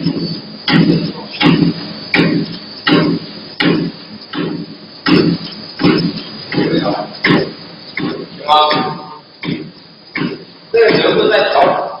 行吗？这个球是在调。